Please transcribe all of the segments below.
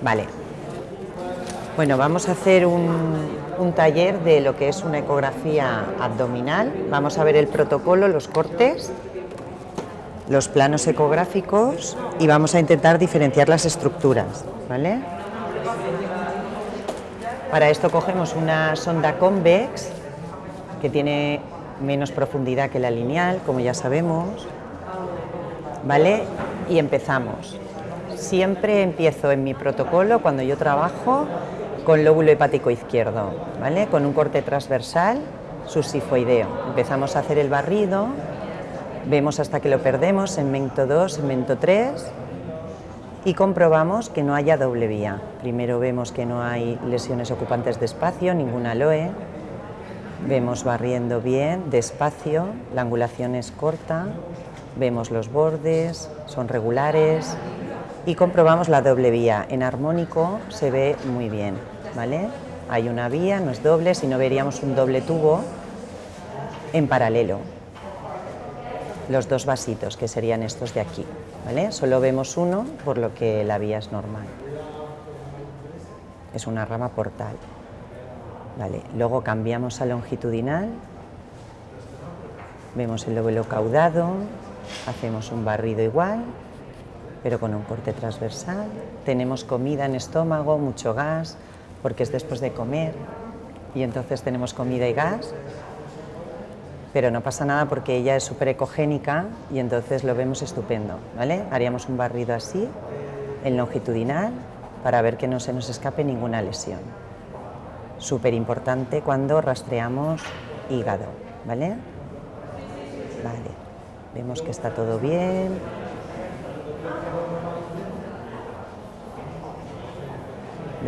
Vale. Bueno, vamos a hacer un, un taller de lo que es una ecografía abdominal. Vamos a ver el protocolo, los cortes, los planos ecográficos y vamos a intentar diferenciar las estructuras. ¿vale? Para esto cogemos una sonda convex que tiene menos profundidad que la lineal, como ya sabemos. ¿Vale? Y empezamos. Siempre empiezo en mi protocolo, cuando yo trabajo, con lóbulo hepático izquierdo, ¿vale? Con un corte transversal subsifoideo. Empezamos a hacer el barrido, vemos hasta que lo perdemos, en mento 2, en mento 3, y comprobamos que no haya doble vía. Primero vemos que no hay lesiones ocupantes de espacio, ninguna aloe. Vemos barriendo bien, despacio, la angulación es corta, vemos los bordes, son regulares, y comprobamos la doble vía. En armónico se ve muy bien, ¿vale? Hay una vía, no es doble, si no veríamos un doble tubo en paralelo. Los dos vasitos, que serían estos de aquí, ¿vale? Solo vemos uno, por lo que la vía es normal. Es una rama portal. Vale, luego cambiamos a longitudinal, vemos el lóbulo caudado, hacemos un barrido igual, pero con un corte transversal. Tenemos comida en estómago, mucho gas, porque es después de comer, y entonces tenemos comida y gas, pero no pasa nada porque ella es súper ecogénica y entonces lo vemos estupendo, ¿vale? Haríamos un barrido así, en longitudinal, para ver que no se nos escape ninguna lesión. Súper importante cuando rastreamos hígado, ¿vale? Vale, vemos que está todo bien,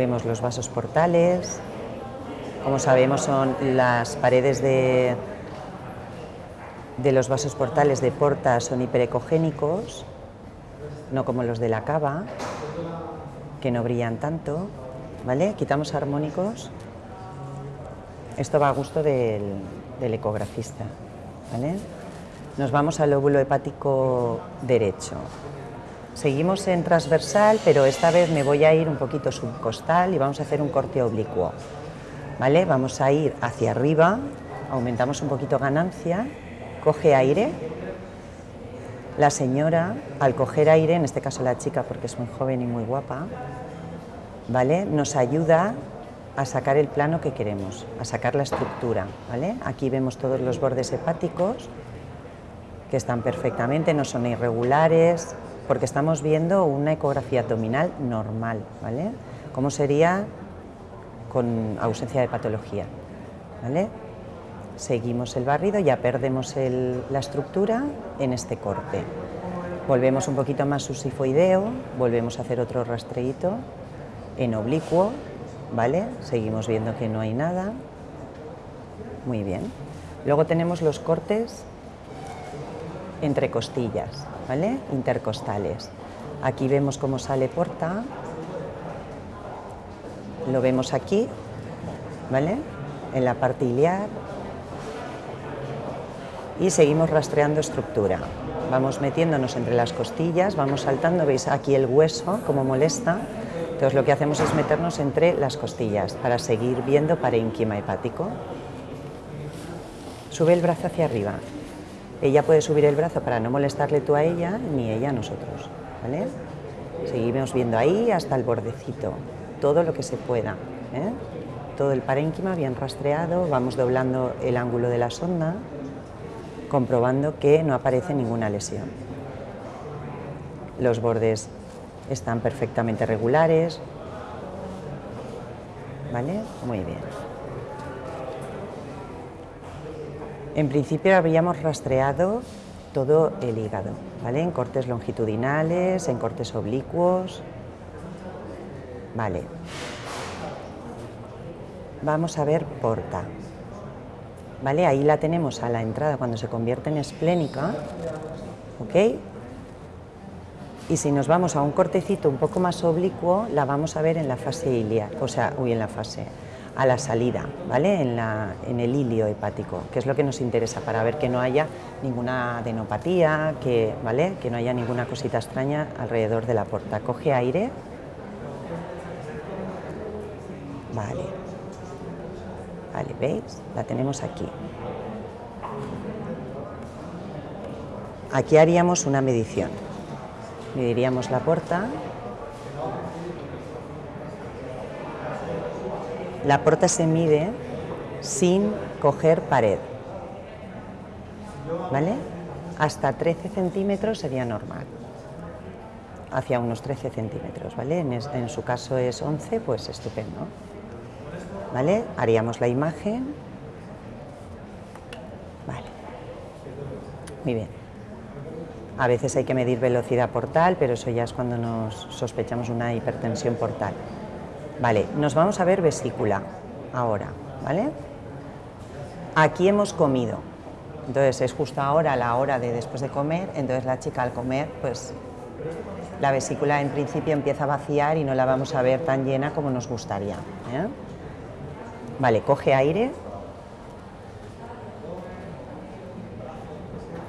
Vemos los vasos portales. Como sabemos son las paredes de, de los vasos portales de porta son hiperecogénicos, no como los de la cava, que no brillan tanto. ¿Vale? Quitamos armónicos. Esto va a gusto del, del ecografista. ¿vale? Nos vamos al lóbulo hepático derecho. Seguimos en transversal, pero esta vez me voy a ir un poquito subcostal y vamos a hacer un corte oblicuo. ¿Vale? Vamos a ir hacia arriba, aumentamos un poquito ganancia, coge aire. La señora, al coger aire, en este caso la chica porque es muy joven y muy guapa, ¿vale? Nos ayuda a sacar el plano que queremos, a sacar la estructura, ¿vale? Aquí vemos todos los bordes hepáticos que están perfectamente, no son irregulares, porque estamos viendo una ecografía abdominal normal, ¿vale? ¿Cómo sería con ausencia de patología? ¿vale? Seguimos el barrido, ya perdemos la estructura en este corte. Volvemos un poquito más susifoideo, volvemos a hacer otro rastreíto en oblicuo, ¿vale? Seguimos viendo que no hay nada. Muy bien. Luego tenemos los cortes entre costillas. Intercostales. Aquí vemos cómo sale porta, lo vemos aquí, ¿vale? En la parte iliar y seguimos rastreando estructura. Vamos metiéndonos entre las costillas, vamos saltando, veis aquí el hueso, como molesta, entonces lo que hacemos es meternos entre las costillas para seguir viendo parénquima hepático. Sube el brazo hacia arriba, ella puede subir el brazo para no molestarle tú a ella, ni ella a nosotros. ¿vale? Seguimos viendo ahí hasta el bordecito, todo lo que se pueda. ¿eh? Todo el parénquima bien rastreado, vamos doblando el ángulo de la sonda, comprobando que no aparece ninguna lesión. Los bordes están perfectamente regulares. ¿Vale? Muy bien. En principio habríamos rastreado todo el hígado, ¿vale? En cortes longitudinales, en cortes oblicuos. Vale. Vamos a ver porta. ¿Vale? Ahí la tenemos a la entrada cuando se convierte en esplénica. ¿Ok? Y si nos vamos a un cortecito un poco más oblicuo, la vamos a ver en la fase iliar, o sea, uy, en la fase a la salida, ¿vale? En, la, en, el hilio hepático, que es lo que nos interesa para ver que no haya ninguna adenopatía, que, ¿vale? que no haya ninguna cosita extraña alrededor de la puerta. Coge aire. Vale. Vale, ¿veis? La tenemos aquí. Aquí haríamos una medición. Mediríamos la puerta La puerta se mide sin coger pared. ¿Vale? Hasta 13 centímetros sería normal. Hacia unos 13 centímetros, ¿vale? En, en su caso es 11, pues estupendo. ¿Vale? Haríamos la imagen. Vale. Muy bien. A veces hay que medir velocidad portal, pero eso ya es cuando nos sospechamos una hipertensión portal. Vale, nos vamos a ver vesícula ahora, ¿vale? Aquí hemos comido, entonces es justo ahora la hora de después de comer, entonces la chica al comer, pues la vesícula en principio empieza a vaciar y no la vamos a ver tan llena como nos gustaría. ¿eh? Vale, coge aire,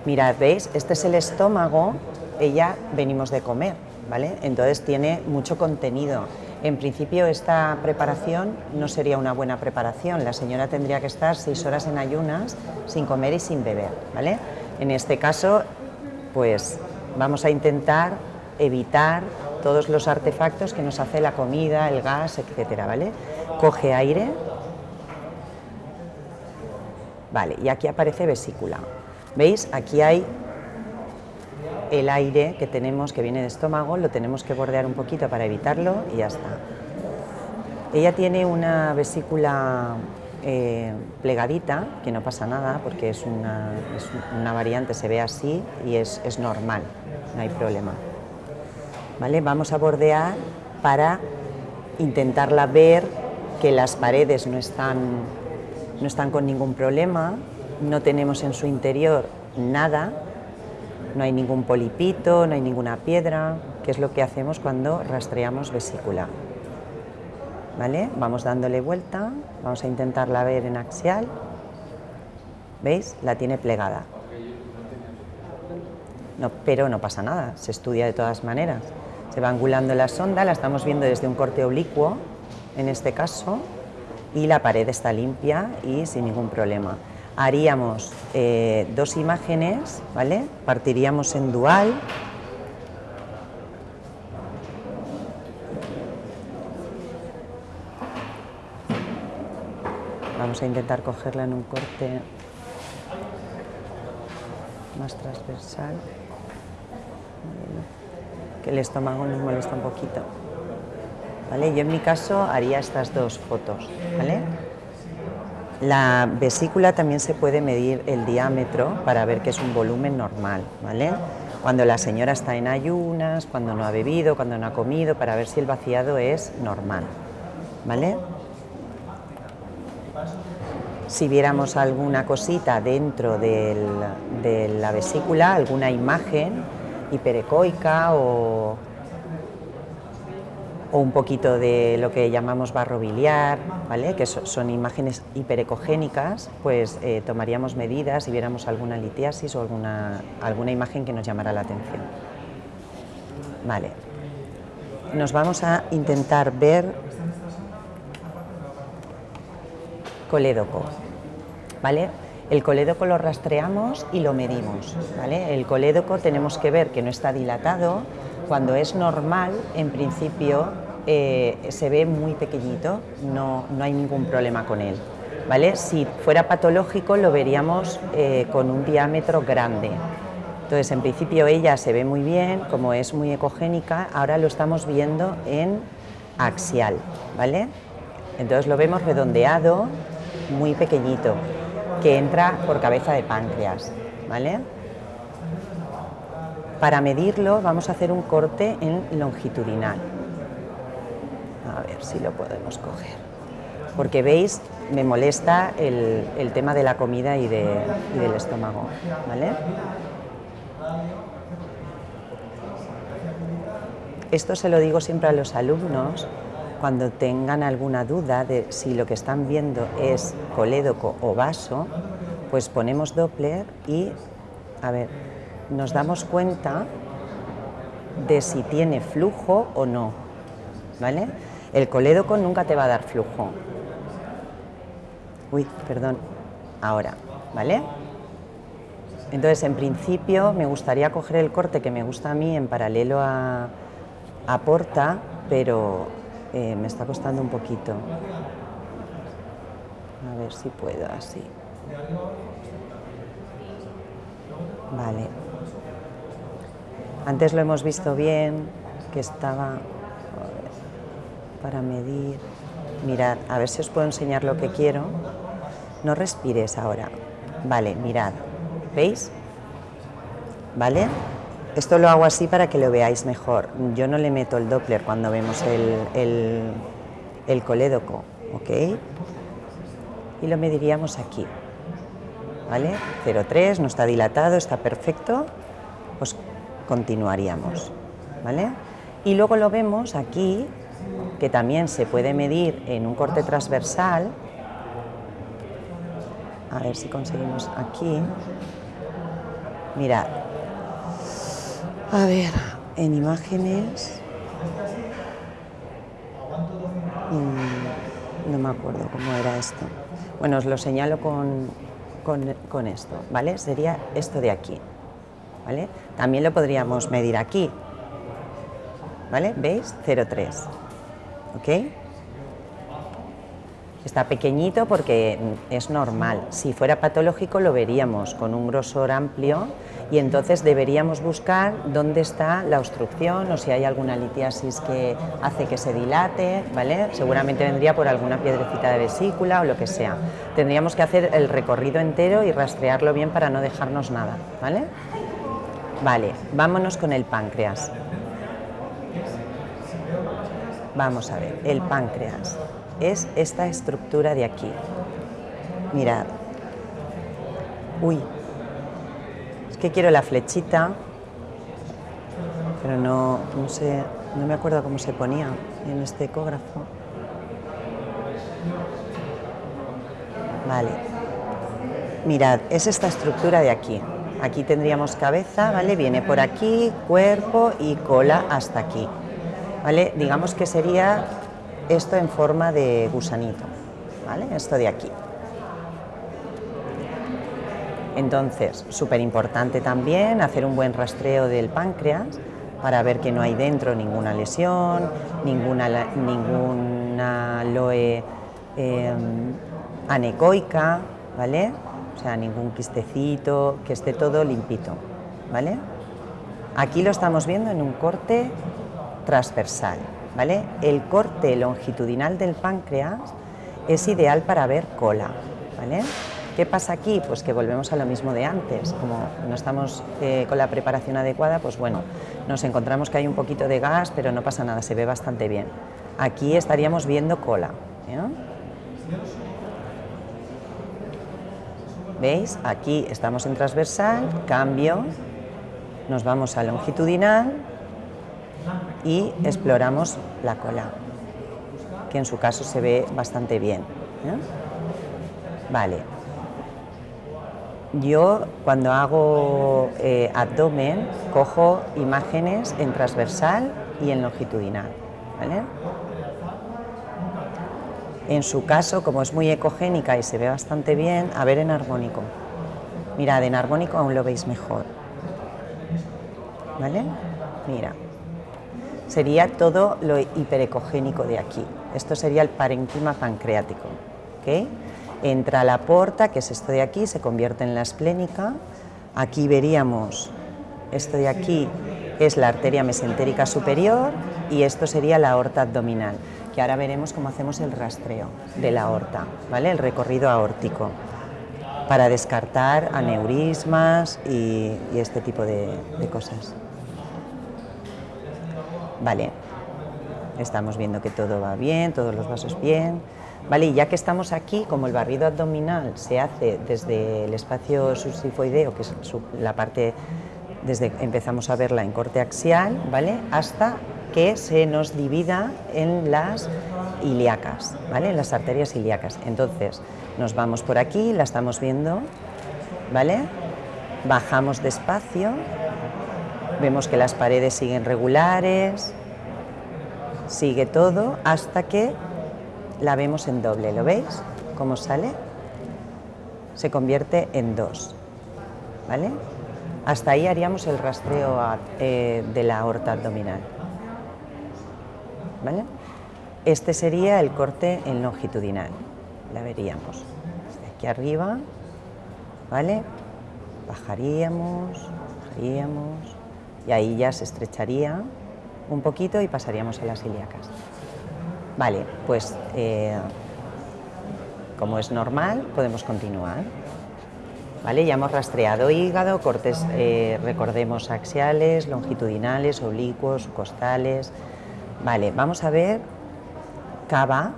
Mirad, ¿veis? Este es el estómago, ella venimos de comer, ¿vale? Entonces tiene mucho contenido. En principio esta preparación no sería una buena preparación, la señora tendría que estar seis horas en ayunas sin comer y sin beber, ¿vale? En este caso, pues vamos a intentar evitar todos los artefactos que nos hace la comida, el gas, etcétera, ¿vale? Coge aire. Vale, y aquí aparece vesícula. ¿Veis? Aquí hay el aire que tenemos, que viene de estómago, lo tenemos que bordear un poquito para evitarlo y ya está. Ella tiene una vesícula eh, plegadita, que no pasa nada porque es una, variante, se ve así y es, es, normal, no hay problema. ¿Vale? Vamos a bordear para intentarla ver que las paredes no están, no están con ningún problema, no tenemos en su interior nada, no hay ningún polipito, no hay ninguna piedra, que es lo que hacemos cuando rastreamos vesícula. ¿Vale? Vamos dándole vuelta, vamos a intentarla ver en axial. ¿Veis? La tiene plegada. No, pero no pasa nada, se estudia de todas maneras. Se va angulando la sonda, la estamos viendo desde un corte oblicuo, en este caso, y la pared está limpia y sin ningún problema haríamos eh, dos imágenes, ¿vale? Partiríamos en dual. Vamos a intentar cogerla en un corte más transversal. Que el estómago nos molesta un poquito. ¿Vale? Yo en mi caso haría estas dos fotos, ¿vale? La vesícula también se puede medir el diámetro para ver que es un volumen normal, ¿vale? Cuando la señora está en ayunas, cuando no ha bebido, cuando no ha comido, para ver si el vaciado es normal, ¿vale? Si viéramos alguna cosita dentro de la vesícula, alguna imagen hiperecoica o o un poquito de lo que llamamos barro biliar, ¿vale? que son, imágenes hiperecogénicas, pues eh, tomaríamos medidas y viéramos alguna litiasis o alguna, alguna imagen que nos llamara la atención. Vale. Nos vamos a intentar ver colédoco. ¿vale? El colédoco lo rastreamos y lo medimos. ¿vale? El colédoco tenemos que ver que no está dilatado, cuando es normal, en principio, eh, se ve muy pequeñito, no, no, hay ningún problema con él. ¿vale? Si fuera patológico lo veríamos eh, con un diámetro grande. Entonces, en principio ella se ve muy bien, como es muy ecogénica, ahora lo estamos viendo en axial, ¿vale? Entonces lo vemos redondeado, muy pequeñito, que entra por cabeza de páncreas, ¿vale? Para medirlo vamos a hacer un corte en longitudinal. A ver si lo podemos coger. Porque veis, me molesta el, tema de la comida y, del estómago. ¿vale? Esto se lo digo siempre a los alumnos cuando tengan alguna duda de si lo que están viendo es colédoco o vaso, pues ponemos Doppler y, a ver, nos damos cuenta de si tiene flujo o no. ¿vale? El colédoco nunca te va a dar flujo. Uy, perdón, ahora, ¿vale? Entonces, en principio, me gustaría coger el corte que me gusta a mí en paralelo a, a porta, pero eh, me está costando un poquito. A ver si puedo así. Vale. Antes lo hemos visto bien, que estaba para medir. Mirad, a ver si os puedo enseñar lo que quiero. No respires ahora. Vale, mirad. ¿Veis? ¿Vale? Esto lo hago así para que lo veáis mejor. Yo no le meto el Doppler cuando vemos el, el, colédoco, ¿ok? Y lo mediríamos aquí, ¿vale? 0,3, no está dilatado, está perfecto, continuaríamos, ¿vale? Y luego lo vemos aquí, que también se puede medir en un corte transversal, a ver si conseguimos aquí, mirad, a ver, en imágenes. Mm, no me acuerdo cómo era esto. Bueno, os lo señalo con, con, esto, ¿vale? Sería esto de aquí, También lo podríamos medir aquí, ¿vale? ¿Veis? 0,3, ¿ok? Está pequeñito porque es normal. Si fuera patológico lo veríamos con un grosor amplio y entonces deberíamos buscar dónde está la obstrucción o si hay alguna litiasis que hace que se dilate, ¿vale? Seguramente vendría por alguna piedrecita de vesícula o lo que sea. Tendríamos que hacer el recorrido entero y rastrearlo bien para no dejarnos nada, ¿vale? Vale, vámonos con el páncreas. Vamos a ver, el páncreas es esta estructura de aquí. Mirad. Uy, que quiero la flechita, pero no, no sé, no me acuerdo cómo se ponía en este ecógrafo. Vale. Mirad, es esta estructura de aquí. Aquí tendríamos cabeza, ¿vale? Viene por aquí, cuerpo y cola hasta aquí. ¿Vale? Digamos que sería esto en forma de gusanito, ¿vale? Esto de aquí. Entonces, súper importante también hacer un buen rastreo del páncreas para ver que no hay dentro ninguna lesión, ninguna, ninguna loe em, anecoica, ¿vale? O sea, ningún quistecito, que esté todo limpito, ¿vale? Aquí lo estamos viendo en un corte transversal, ¿vale? El corte longitudinal del páncreas es ideal para ver cola, ¿vale? ¿Qué pasa aquí? Pues que volvemos a lo mismo de antes, como no estamos eh, con la preparación adecuada, pues bueno, nos encontramos que hay un poquito de gas, pero no pasa nada, se ve bastante bien. Aquí estaríamos viendo cola. ¿eh? ¿Veis? Aquí estamos en transversal, cambio, nos vamos a longitudinal y exploramos la cola, que en su caso se ve bastante bien. ¿eh? Vale, yo cuando hago eh, abdomen cojo imágenes en transversal y en longitudinal. En su caso, como es muy ecogénica y se ve bastante bien, a ver en armónico. Mirad, en armónico aún lo veis mejor. ¿Vale? Mira. Sería todo lo hiperecogénico de aquí. Esto sería el parenquima pancreático. ¿okay? entra la porta, que es esto de aquí, se convierte en la esplénica. Aquí veríamos, esto de aquí es la arteria mesentérica superior y esto sería la aorta abdominal, que ahora veremos cómo hacemos el rastreo de la aorta, ¿vale? el recorrido aórtico, para descartar aneurismas y, este tipo de, cosas. Vale, estamos viendo que todo va bien, todos los vasos bien. Vale, y ya que estamos aquí, como el barrido abdominal se hace desde el espacio subsifoideo, que es la parte desde empezamos a verla en corte axial, ¿vale? hasta que se nos divida en las ilíacas, ¿vale? en las arterias ilíacas. Entonces, nos vamos por aquí, la estamos viendo, ¿vale? bajamos despacio, vemos que las paredes siguen regulares, sigue todo hasta que la vemos en doble, ¿lo veis? ¿Cómo sale? Se convierte en dos, ¿vale? Hasta ahí haríamos el rastreo eh, de la aorta abdominal, ¿vale? Este sería el corte en longitudinal, la veríamos. Desde aquí arriba, ¿vale? Bajaríamos, bajaríamos, y ahí ya se estrecharía un poquito y pasaríamos a las ilíacas. Vale, pues eh, como es normal, podemos continuar. Vale, ya hemos rastreado hígado, cortes, eh, recordemos, axiales, longitudinales, oblicuos, costales. Vale, vamos a ver cava,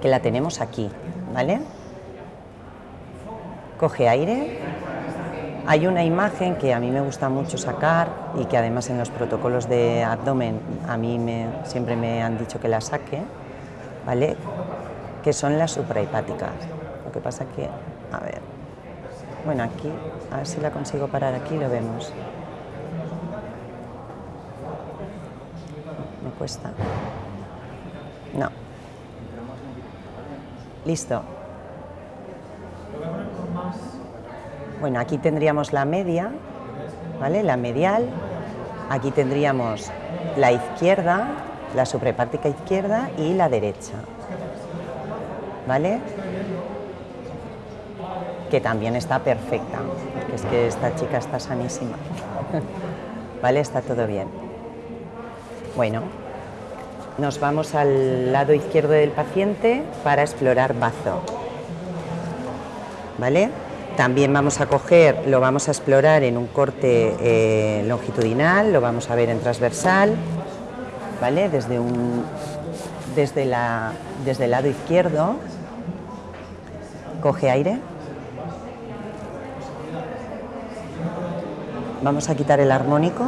que la tenemos aquí, ¿vale? Coge aire. Hay una imagen que a mí me gusta mucho sacar y que además en los protocolos de abdomen a mí me, siempre me han dicho que la saque, ¿vale? Que son las suprahepáticas. Lo que pasa que, a ver, bueno, aquí, a ver si la consigo parar aquí, lo vemos. No. Listo. Bueno, aquí tendríamos la media, ¿vale? La medial. Aquí tendríamos la izquierda, la suprahepática izquierda y la derecha. ¿Vale? Que también está perfecta, porque es que esta chica está sanísima. ¿Vale? Está todo bien. Bueno, nos vamos al lado izquierdo del paciente para explorar bazo. ¿Vale? También vamos a coger, lo vamos a explorar en un corte eh, longitudinal, lo vamos a ver en transversal, ¿vale? Desde, un, desde, la, desde el lado izquierdo, coge aire. Vamos a quitar el armónico.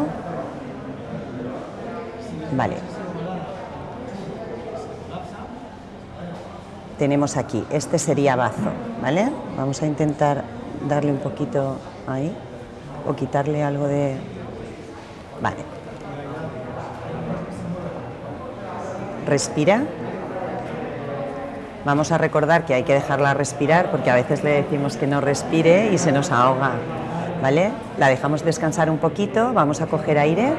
Vale, tenemos aquí. Este sería bazo, ¿vale? Vamos a intentar darle un poquito ahí o quitarle algo de... Vale. Respira. Vamos a recordar que hay que dejarla respirar porque a veces le decimos que no respire y se nos ahoga, ¿vale? La dejamos descansar un poquito, vamos a coger aire,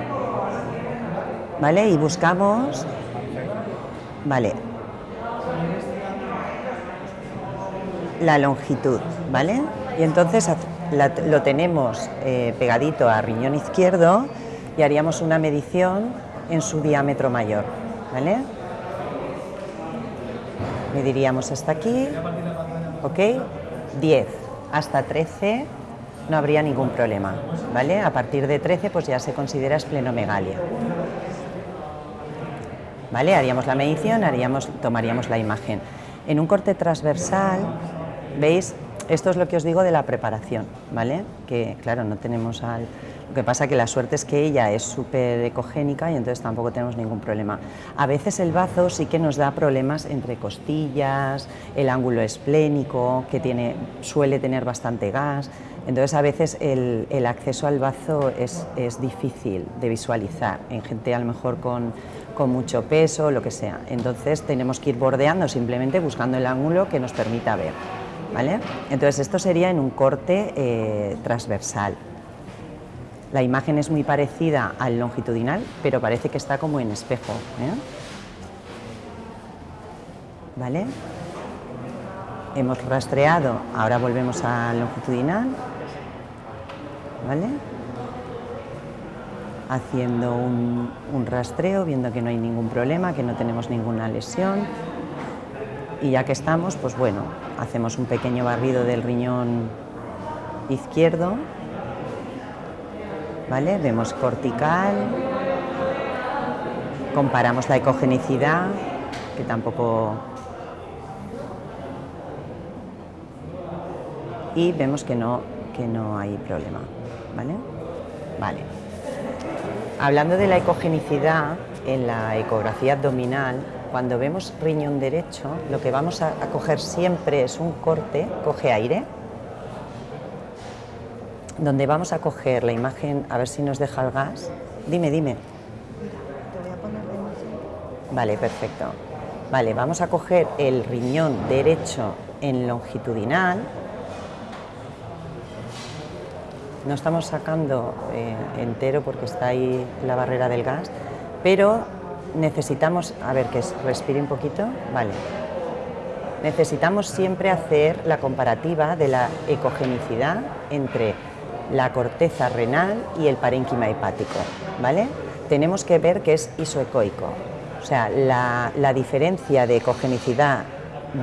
¿vale? Y buscamos, ¿vale? La longitud, ¿vale? Y entonces lo tenemos eh, pegadito a riñón izquierdo y haríamos una medición en su diámetro mayor, ¿vale? Mediríamos hasta aquí, ¿ok? 10 hasta 13 no habría ningún problema, ¿vale? A partir de 13 pues ya se considera esplenomegalia. ¿Vale? Haríamos la medición, haríamos, tomaríamos la imagen. En un corte transversal ¿Veis? Esto es lo que os digo de la preparación, ¿vale? Que claro, no tenemos al... Lo que pasa que la suerte es que ella es súper ecogénica y entonces tampoco tenemos ningún problema. A veces el bazo sí que nos da problemas entre costillas, el ángulo esplénico, que tiene, suele tener bastante gas, entonces a veces el, acceso al bazo es, es, difícil de visualizar en gente a lo mejor con, con mucho peso, lo que sea. Entonces tenemos que ir bordeando simplemente buscando el ángulo que nos permita ver. Entonces esto sería en un corte eh, transversal. La imagen es muy parecida al longitudinal, pero parece que está como en espejo. ¿eh? ¿Vale? Hemos rastreado, ahora volvemos al longitudinal. ¿Vale? Haciendo un rastreo, viendo que no hay ningún problema, que no tenemos ninguna lesión. Y ya que estamos, pues bueno, hacemos un pequeño barrido del riñón izquierdo, ¿vale? Vemos cortical, comparamos la ecogenicidad, que tampoco... Y vemos que no, que no hay problema, ¿vale? Vale. Hablando de la ecogenicidad, en la ecografía abdominal cuando vemos riñón derecho, lo que vamos a, coger siempre es un corte, coge aire, donde vamos a coger la imagen, a ver si nos deja el gas. Dime, dime. Vale, perfecto. Vale, vamos a coger el riñón derecho en longitudinal. No estamos sacando eh, entero porque está ahí la barrera del gas, pero necesitamos, a ver que respire un poquito, vale. Necesitamos siempre hacer la comparativa de la ecogenicidad entre la corteza renal y el parénquima hepático, ¿vale? Tenemos que ver que es isoecoico, o sea, la, diferencia de ecogenicidad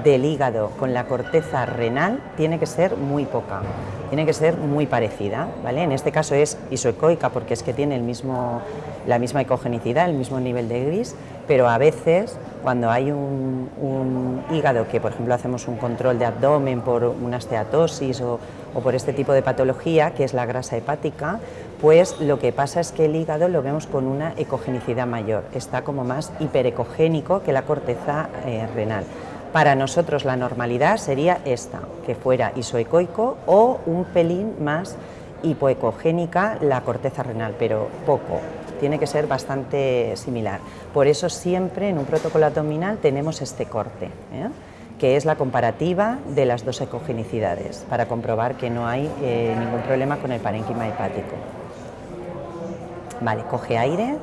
del hígado con la corteza renal tiene que ser muy poca, tiene que ser muy parecida, ¿vale? En este caso es isoecoica porque es que tiene el mismo, la misma ecogenicidad, el mismo nivel de gris, pero a veces cuando hay un, hígado que, por ejemplo, hacemos un control de abdomen por una esteatosis o, o por este tipo de patología, que es la grasa hepática, pues lo que pasa es que el hígado lo vemos con una ecogenicidad mayor, está como más hiperecogénico que la corteza eh, renal. Para nosotros la normalidad sería esta, que fuera isoecoico o un pelín más hipoecogénica la corteza renal, pero poco, tiene que ser bastante similar. Por eso siempre en un protocolo abdominal tenemos este corte. ¿eh? que es la comparativa de las dos ecogenicidades, para comprobar que no hay eh, ningún problema con el parénquima hepático. Vale, coge aire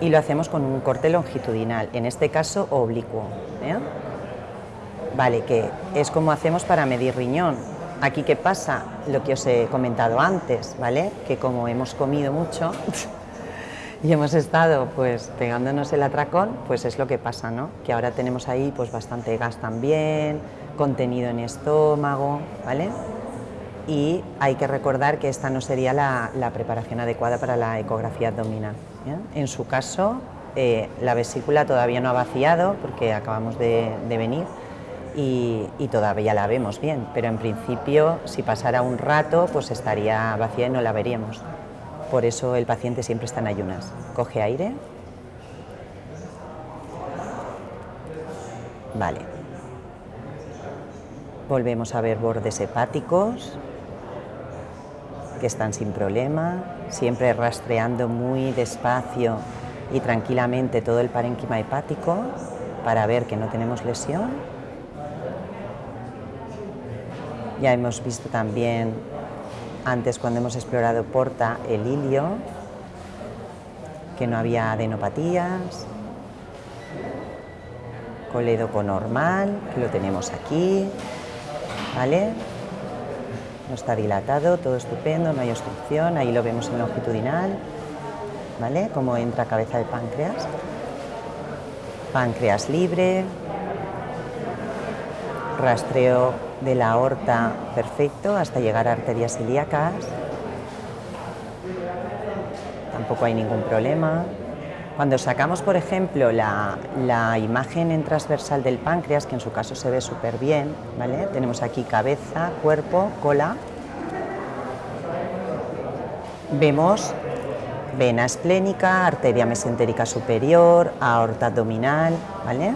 y lo hacemos con un corte longitudinal, en este caso oblicuo. ¿eh? Vale, que es como hacemos para medir riñón. Aquí, ¿qué pasa? Lo que os he comentado antes, ¿vale? Que como hemos comido mucho, y hemos estado pues pegándonos el atracón, pues es lo que pasa, ¿no? Que ahora tenemos ahí pues bastante gas también, contenido en estómago, ¿vale? Y hay que recordar que esta no sería la, preparación adecuada para la ecografía abdominal. En su caso, eh, la vesícula todavía no ha vaciado porque acabamos de, venir y, y, todavía la vemos bien, pero en principio si pasara un rato pues estaría vacía y no la veríamos. Por eso el paciente siempre está en ayunas. Coge aire. Vale. Volvemos a ver bordes hepáticos que están sin problema, siempre rastreando muy despacio y tranquilamente todo el parénquima hepático para ver que no tenemos lesión. Ya hemos visto también antes cuando hemos explorado Porta el ilio, que no había adenopatías, colédoco normal, que lo tenemos aquí, ¿vale? No está dilatado, todo estupendo, no hay obstrucción, ahí lo vemos en longitudinal, ¿vale? Como entra cabeza de páncreas. Páncreas libre, rastreo de la aorta perfecto hasta llegar a arterias ilíacas. Tampoco hay ningún problema. Cuando sacamos, por ejemplo, la, imagen en transversal del páncreas, que en su caso se ve súper bien, ¿vale? tenemos aquí cabeza, cuerpo, cola. Vemos vena esplénica, arteria mesentérica superior, aorta abdominal, ¿vale?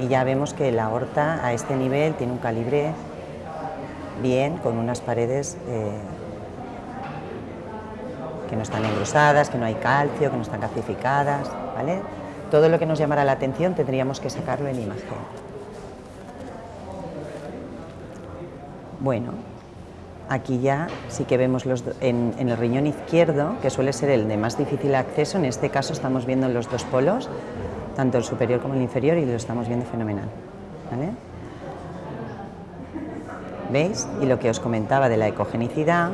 Y ya vemos que la aorta a este nivel tiene un calibre bien, con unas paredes eh, que no están engrosadas, que no hay calcio, que no están calcificadas, ¿vale? Todo lo que nos llamara la atención tendríamos que sacarlo en imagen. Bueno, aquí ya sí que vemos los en, en, el riñón izquierdo, que suele ser el de más difícil acceso, en este caso estamos viendo los dos polos, tanto el superior como el inferior, y lo estamos viendo fenomenal. ¿Veis? Y lo que os comentaba de la ecogenicidad,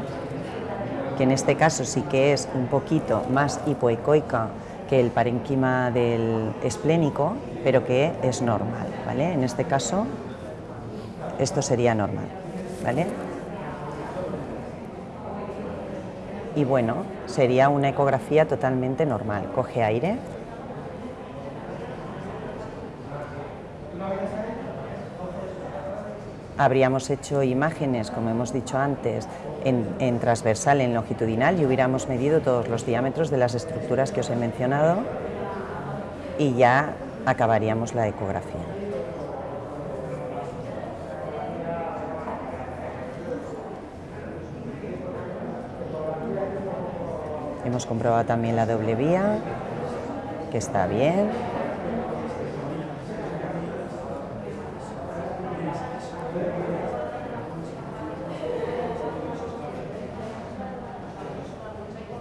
que en este caso sí que es un poquito más hipoecoica que el parénquima del esplénico, pero que es normal, ¿vale? En este caso, esto sería normal, ¿vale? Y bueno, sería una ecografía totalmente normal. Coge aire. Habríamos hecho imágenes, como hemos dicho antes, en, transversal, en longitudinal y hubiéramos medido todos los diámetros de las estructuras que os he mencionado y ya acabaríamos la ecografía. Hemos comprobado también la doble vía, que está bien.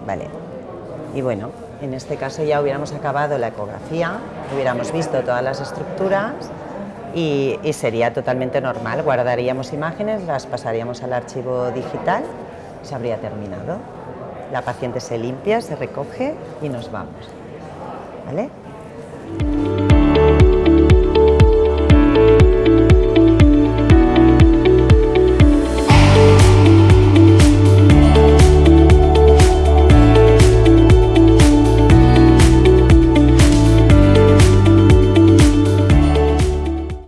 Vale. Y bueno, en este caso ya hubiéramos acabado la ecografía, hubiéramos visto todas las estructuras y, sería totalmente normal. Guardaríamos imágenes, las pasaríamos al archivo digital y se habría terminado. La paciente se limpia, se recoge y nos vamos. ¿Vale?